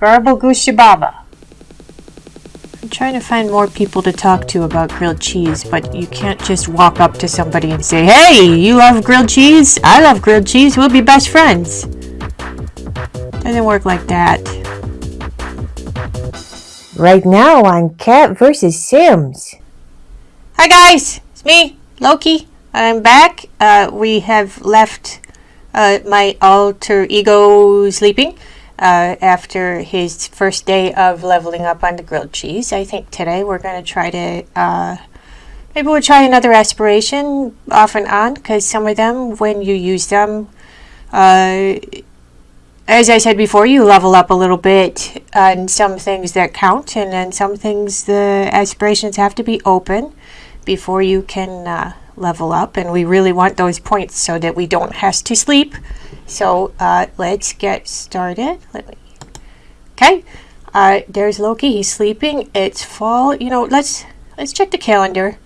Garble Gooshababa. I'm trying to find more people to talk to about grilled cheese, but you can't just walk up to somebody and say, Hey, you love grilled cheese? I love grilled cheese. We'll be best friends. Doesn't work like that. Right now on Cat vs. Sims. Hi guys, it's me, Loki. I'm back. Uh, we have left uh, my alter ego sleeping uh, after his first day of leveling up on the grilled cheese. I think today we're going to try to, uh, maybe we'll try another aspiration off and on because some of them, when you use them, uh, as I said before, you level up a little bit on some things that count, and then some things the aspirations have to be open before you can uh, level up. And we really want those points so that we don't have to sleep. So uh, let's get started. Let me. Okay, uh, there's Loki. He's sleeping. It's fall. You know, let's let's check the calendar.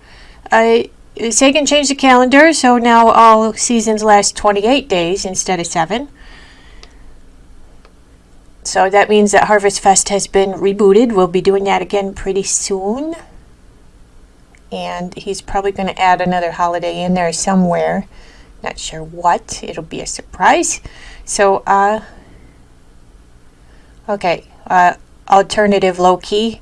Uh, Sagan changed the calendar, so now all seasons last 28 days instead of seven. So that means that Harvest Fest has been rebooted. We'll be doing that again pretty soon. And he's probably going to add another holiday in there somewhere. Not sure what. It'll be a surprise. So, uh, okay. Uh, alternative Loki,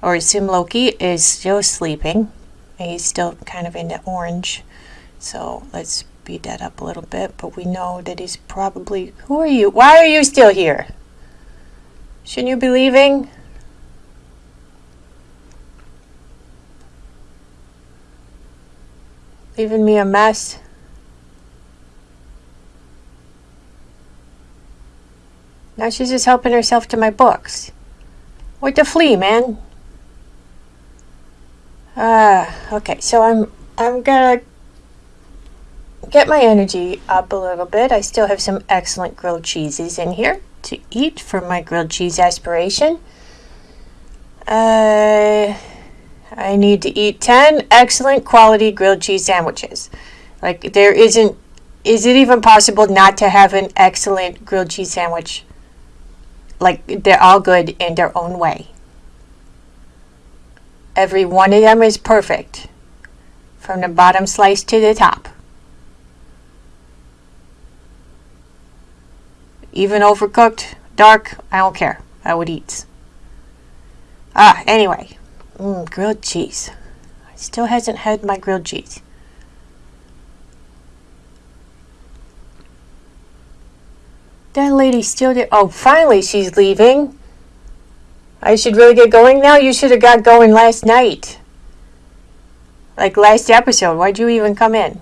or Sim Loki, is still sleeping. He's still kind of in the orange. So let's speed that up a little bit. But we know that he's probably... Who are you? Why are you still here? Shouldn't you be leaving? Leaving me a mess. Now she's just helping herself to my books. What the flea, man? Ah, uh, okay. So I'm I'm gonna get my energy up a little bit. I still have some excellent grilled cheeses in here to eat for my grilled cheese aspiration. Uh, I need to eat 10 excellent quality grilled cheese sandwiches. Like, there isn't, is it even possible not to have an excellent grilled cheese sandwich? Like, they're all good in their own way. Every one of them is perfect, from the bottom slice to the top. Even overcooked, dark, I don't care. I would eat. Ah, anyway. Mmm, grilled cheese. I still hasn't had my grilled cheese. That lady still did. Oh, finally she's leaving. I should really get going now? You should have got going last night. Like last episode. Why'd you even come in?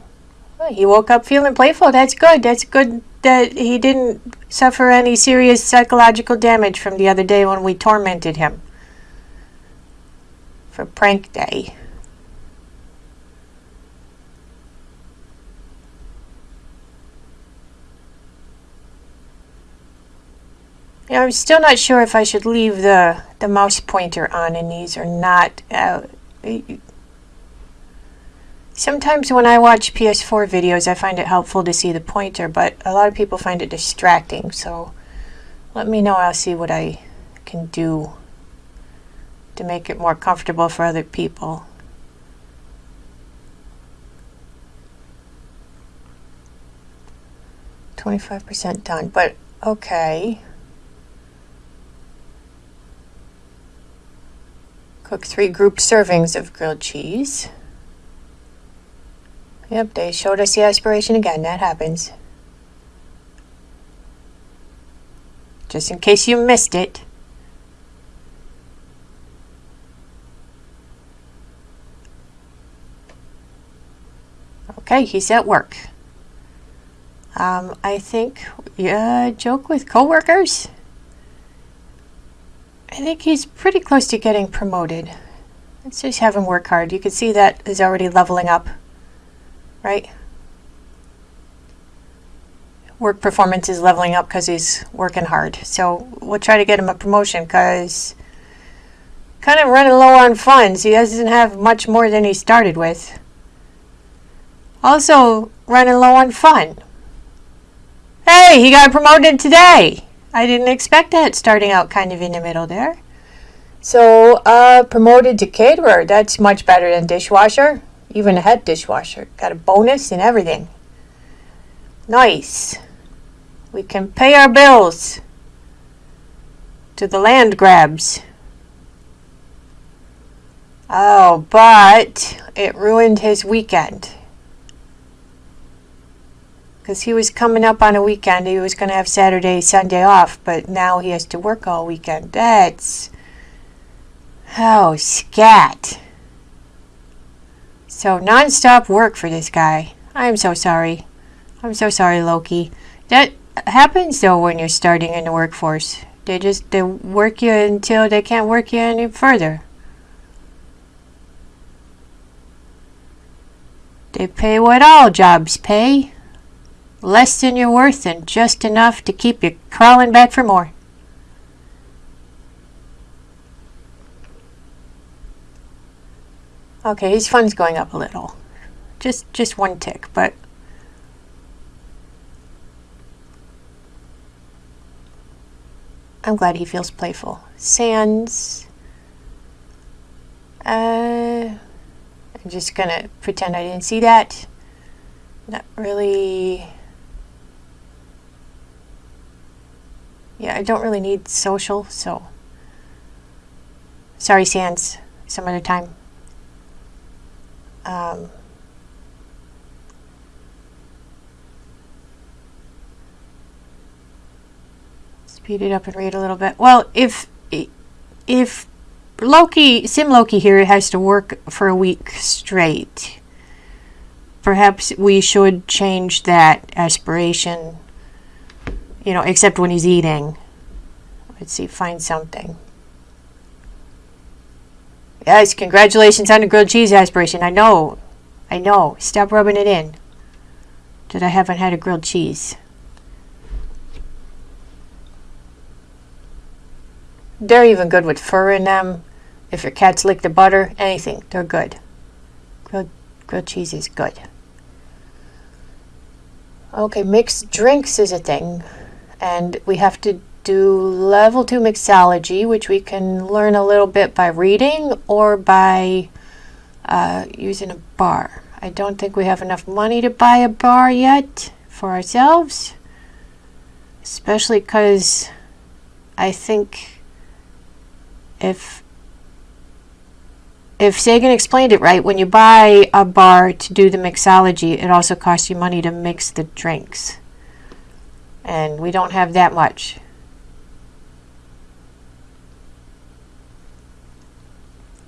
Well, he woke up feeling playful. That's good. That's good that he didn't suffer any serious psychological damage from the other day when we tormented him for prank day. Yeah, I'm still not sure if I should leave the, the mouse pointer on in these or not. Uh, Sometimes when I watch PS4 videos, I find it helpful to see the pointer, but a lot of people find it distracting, so let me know. I'll see what I can do to make it more comfortable for other people. Twenty-five percent done, but okay. Cook three group servings of grilled cheese. Yep, they showed us the aspiration again. That happens. Just in case you missed it. He's at work. Um, I think, yeah, joke with coworkers. I think he's pretty close to getting promoted. Let's just have him work hard. You can see that is already leveling up right? Work performance is leveling up because he's working hard. So we'll try to get him a promotion because kind of running low on funds. He doesn't have much more than he started with. Also running low on fun. Hey, he got promoted today. I didn't expect that starting out kind of in the middle there. So, uh, promoted to caterer. That's much better than dishwasher. Even a head dishwasher. Got a bonus and everything. Nice. We can pay our bills to the Landgrabs. Oh, but it ruined his weekend. Because he was coming up on a weekend. He was going to have Saturday, Sunday off, but now he has to work all weekend. That's. Oh, scat. So, non stop work for this guy. I'm so sorry. I'm so sorry, Loki. That happens though when you're starting in the workforce. They just they work you until they can't work you any further. They pay what all jobs pay. Less than you're worth and just enough to keep you crawling back for more. Okay, his fun's going up a little. Just just one tick, but I'm glad he feels playful. Sans. Uh, I'm just gonna pretend I didn't see that. Not really. Yeah, I don't really need social, so. Sorry, Sans. Some other time. Um, speed it up and read a little bit. Well, if if Loki, Sim Loki here has to work for a week straight, perhaps we should change that aspiration. You know, except when he's eating. Let's see, find something. Yes, congratulations on the grilled cheese aspiration. I know. I know. Stop rubbing it in. That I haven't had a grilled cheese. They're even good with fur in them. If your cats lick the butter, anything, they're good. Grilled, grilled cheese is good. Okay, mixed drinks is a thing. And we have to do level 2 mixology, which we can learn a little bit by reading or by uh, using a bar. I don't think we have enough money to buy a bar yet for ourselves. Especially because I think if if Sagan explained it right, when you buy a bar to do the mixology, it also costs you money to mix the drinks. And we don't have that much.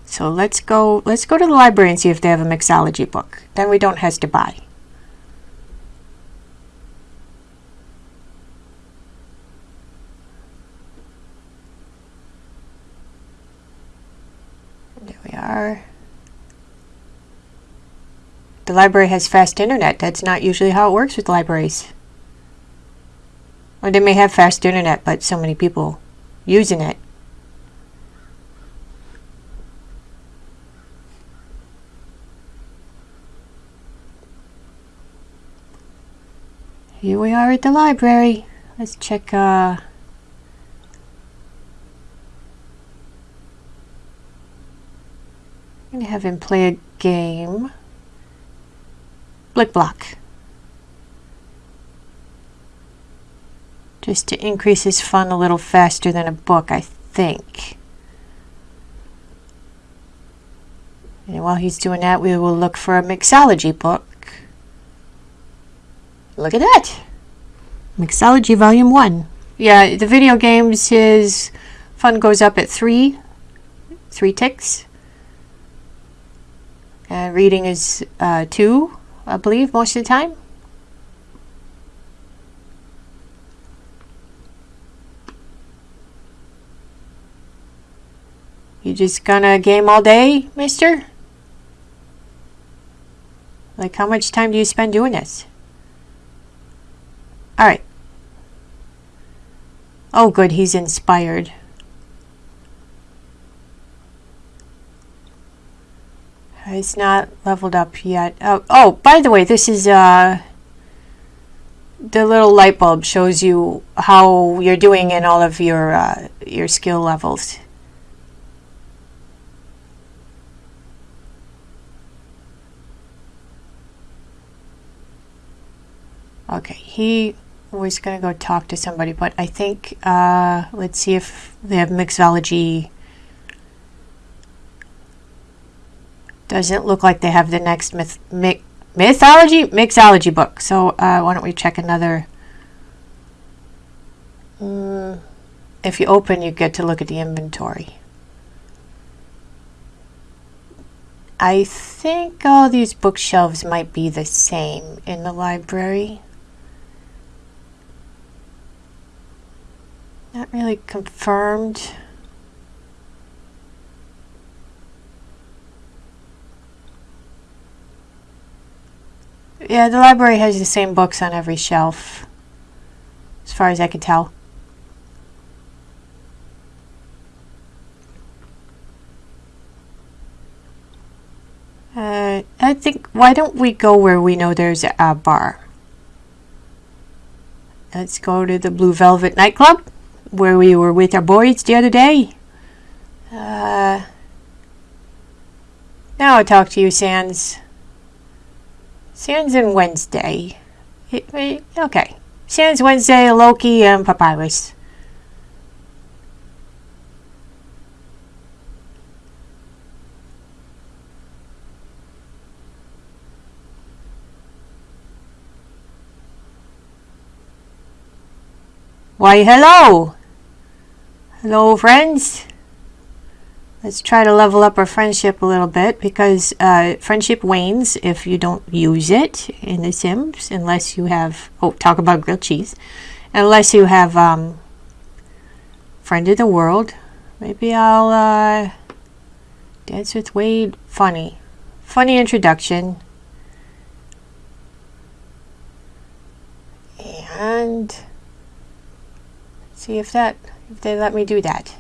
So let's go let's go to the library and see if they have a mixology book. Then we don't have to buy. There we are. The library has fast internet. That's not usually how it works with libraries. Or they may have fast internet, but so many people using it. Here we are at the library. Let's check uh, I'm going to have him play a game. Blicblock. Just to increase his fun a little faster than a book, I think. And while he's doing that, we will look for a mixology book. Look at that! Mixology Volume 1. Yeah, the video games, his fun goes up at three, three ticks. And reading is uh, two, I believe, most of the time. You just gonna game all day, mister? Like, how much time do you spend doing this? Alright. Oh, good, he's inspired. It's not leveled up yet. Oh, oh by the way, this is uh, the little light bulb shows you how you're doing in all of your uh, your skill levels. Okay, he was going to go talk to somebody, but I think, uh, let's see if they have mixology. Doesn't look like they have the next myth, myth, mythology, mixology book. So uh, why don't we check another? Mm, if you open, you get to look at the inventory. I think all these bookshelves might be the same in the library. Really confirmed. Yeah, the library has the same books on every shelf, as far as I can tell. Uh, I think, why don't we go where we know there's a bar? Let's go to the Blue Velvet nightclub where we were with our boys the other day. Uh, now I'll talk to you, Sans. Sans and Wednesday. It, it, okay. Sans Wednesday, Loki, and Papyrus. Why, hello! Hello, friends. Let's try to level up our friendship a little bit because uh, friendship wanes if you don't use it in The Sims, unless you have, oh, talk about grilled cheese, unless you have um, Friend of the World. Maybe I'll uh, dance with Wade. Funny. Funny introduction. And see if that they let me do that.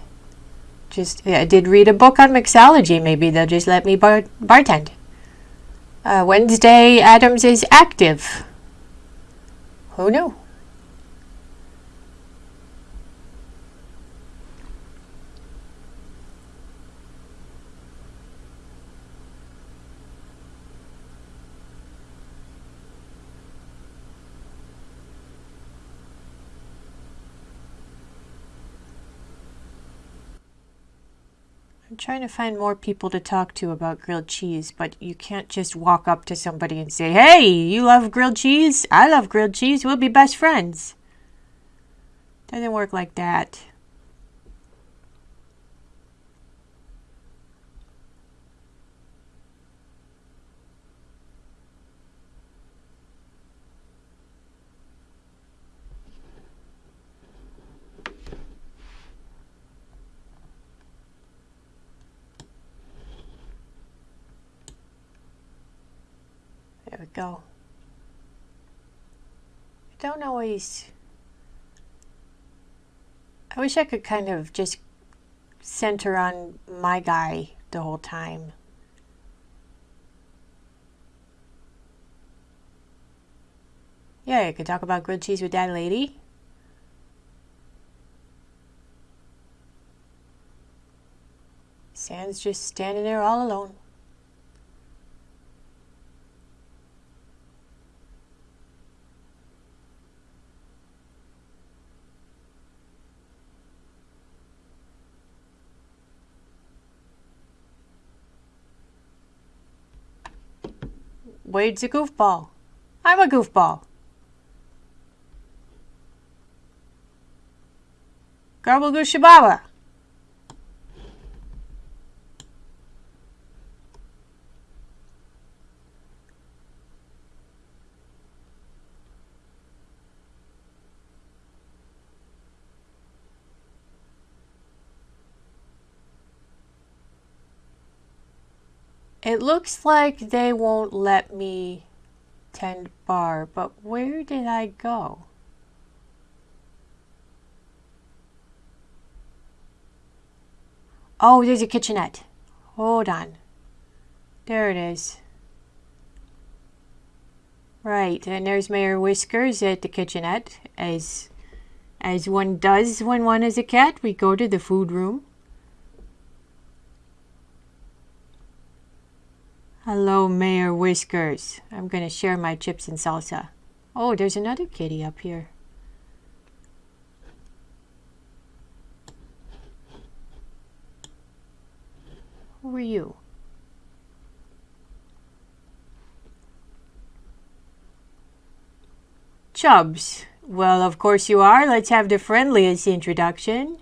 Just, yeah, I did read a book on mixology. Maybe they'll just let me bar bartend. Uh, Wednesday Addams is active. Who knew? I'm trying to find more people to talk to about grilled cheese, but you can't just walk up to somebody and say, Hey, you love grilled cheese? I love grilled cheese. We'll be best friends. Doesn't work like that. There we go. I don't always. I wish I could kind of just center on my guy the whole time. Yeah, I could talk about grilled cheese with that lady. Sans just standing there all alone. Wade's a goofball. I'm a goofball. Garbalgooshababa. It looks like they won't let me tend bar, but where did I go? Oh, there's a kitchenette. Hold on. There it is. Right, and there's Mayor Whiskers at the kitchenette, as as one does when one is a cat. We go to the food room. Hello, Mayor Whiskers. I'm going to share my chips and salsa. Oh, there's another kitty up here. Who are you? Chubs. Well, of course you are. Let's have the friendliest introduction.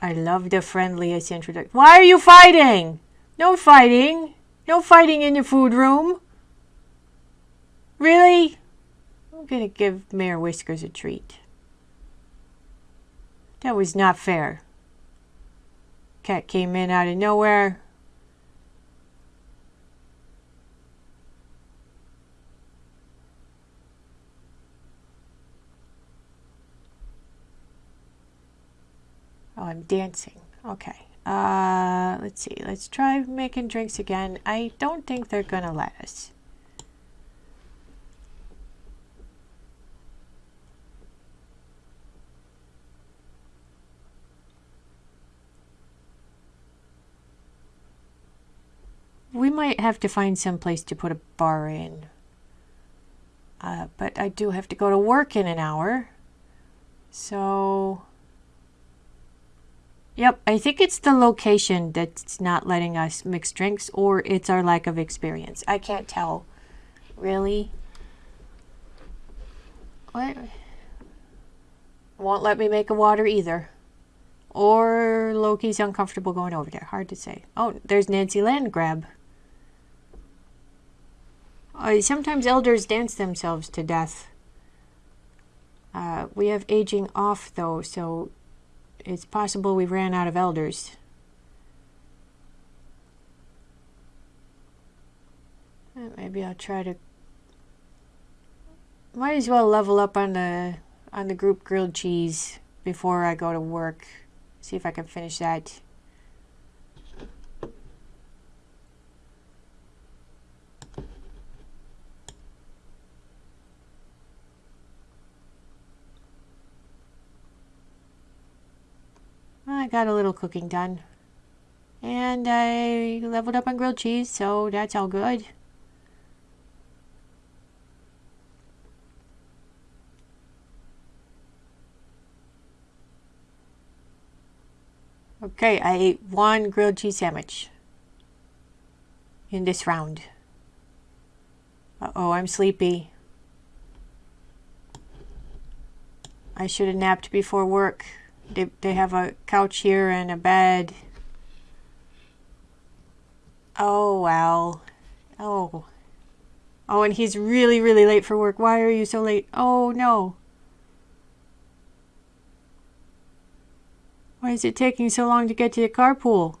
I love the friendliest introduction. Why are you fighting? No fighting. No fighting in the food room. Really? I'm going to give Mayor Whiskers a treat. That was not fair. Cat came in out of nowhere. Oh, I'm dancing. Okay. Uh, let's see. Let's try making drinks again. I don't think they're going to let us. We might have to find some place to put a bar in. Uh, but I do have to go to work in an hour. So... Yep, I think it's the location that's not letting us mix drinks or it's our lack of experience. I can't tell. Really? What? Won't let me make a water either. Or Loki's uncomfortable going over there. Hard to say. Oh, there's Nancy Landgrab. Uh, sometimes elders dance themselves to death. Uh, we have aging off though, so it's possible we ran out of elders. Maybe I'll try to. Might as well level up on the on the group grilled cheese before I go to work. See if I can finish that. I got a little cooking done. And I leveled up on grilled cheese, so that's all good. Okay, I ate one grilled cheese sandwich in this round. Uh-oh, I'm sleepy. I should have napped before work. They, they have a couch here and a bed. Oh, wow. Oh. Oh, and he's really, really late for work. Why are you so late? Oh, no. Why is it taking so long to get to the carpool?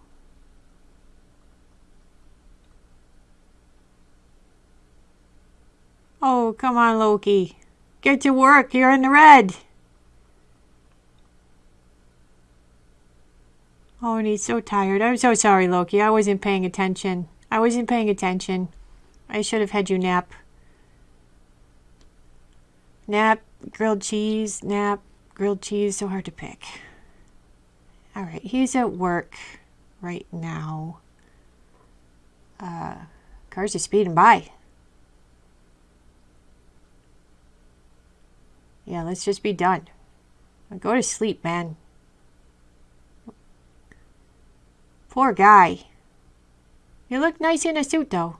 Oh, come on, Loki. Get to work. You're in the red. Oh, and he's so tired. I'm so sorry, Loki. I wasn't paying attention. I wasn't paying attention. I should have had you nap. Nap, grilled cheese, nap, grilled cheese. So hard to pick. All right, he's at work right now. Uh, cars are speeding by. Yeah, let's just be done. Go to sleep, man. Poor guy. You look nice in a suit, though.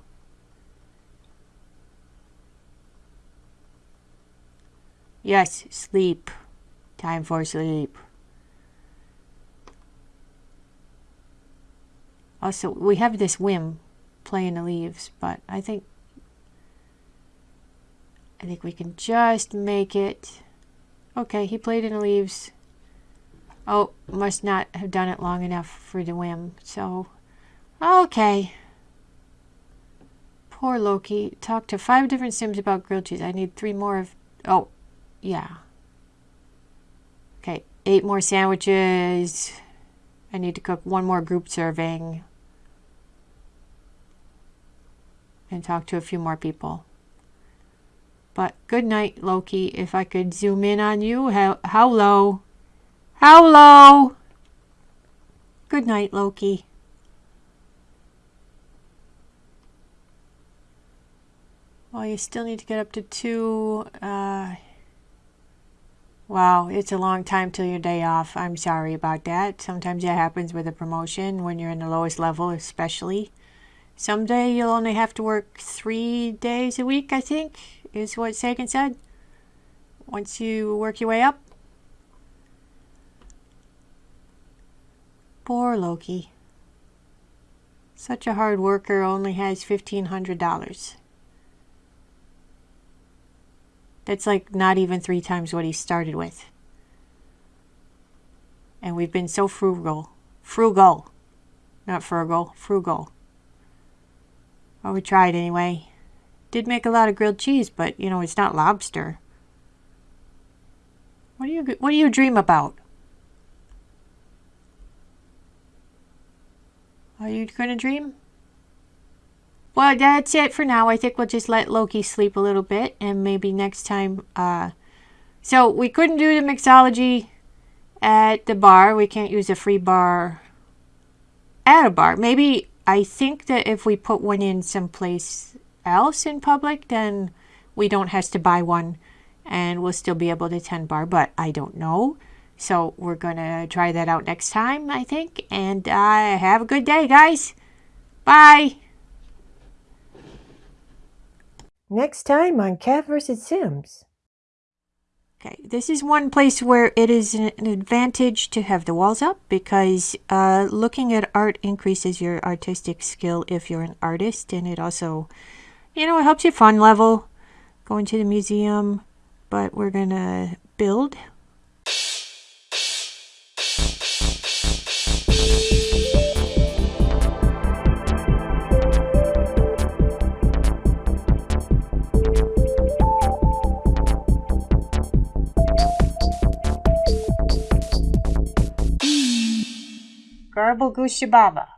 Yes, sleep. Time for sleep. Also, we have this whim playing the leaves, but I think I think we can just make it. Okay, he played in the leaves. Oh, must not have done it long enough for the whim. So, okay. Poor Loki. Talked to five different sims about grilled cheese. I need three more of... Oh, yeah. Okay, eight more sandwiches. I need to cook one more group serving. And talk to a few more people. But good night, Loki. If I could zoom in on you. How, how low? How low? Good night, Loki. Well, you still need to get up to two. Uh, wow, it's a long time till your day off. I'm sorry about that. Sometimes that happens with a promotion when you're in the lowest level, especially. Someday you'll only have to work three days a week, I think, is what Sagan said. Once you work your way up. Poor Loki. Such a hard worker only has $1,500. That's like not even three times what he started with. And we've been so frugal. Frugal. Not frugal, frugal. Well, we tried anyway. Did make a lot of grilled cheese, but you know, it's not lobster. What do you what do you dream about? Are you gonna dream? Well, that's it for now. I think we'll just let Loki sleep a little bit and maybe next time. Uh, so we couldn't do the mixology at the bar. We can't use a free bar at a bar. Maybe I think that if we put one in someplace else in public, then we don't have to buy one and we'll still be able to attend bar, but I don't know. So we're going to try that out next time, I think. And uh, have a good day, guys. Bye. Next time on Cat vs. Sims. Okay, this is one place where it is an advantage to have the walls up because uh, looking at art increases your artistic skill if you're an artist and it also, you know, it helps your fun level going to the museum. But we're going to build Garble Goose Shababa.